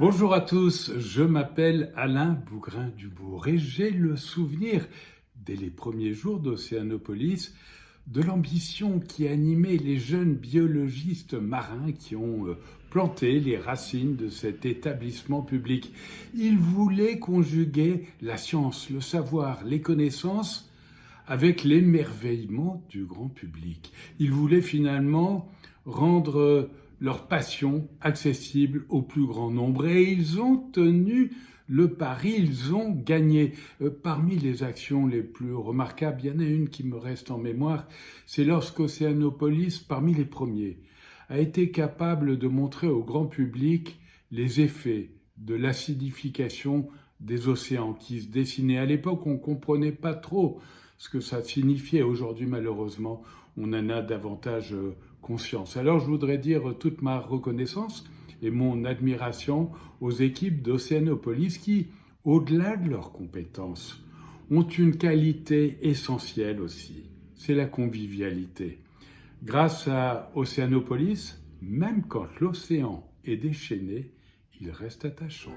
Bonjour à tous, je m'appelle Alain Bougrain-Dubourg et j'ai le souvenir, dès les premiers jours d'Océanopolis, de l'ambition qui animait les jeunes biologistes marins qui ont euh, planté les racines de cet établissement public. Ils voulaient conjuguer la science, le savoir, les connaissances avec l'émerveillement du grand public. Ils voulaient finalement rendre leur passion accessible au plus grand nombre. Et ils ont tenu le pari, ils ont gagné. Euh, parmi les actions les plus remarquables, il y en a une qui me reste en mémoire, c'est lorsqu'Océanopolis, parmi les premiers, a été capable de montrer au grand public les effets de l'acidification des océans qui se dessinaient. À l'époque, on ne comprenait pas trop ce que ça signifiait. Aujourd'hui, malheureusement, on en a davantage euh, conscience. Alors, je voudrais dire toute ma reconnaissance et mon admiration aux équipes d'Océanopolis qui, au-delà de leurs compétences, ont une qualité essentielle aussi, c'est la convivialité. Grâce à Océanopolis, même quand l'océan est déchaîné, il reste attachant.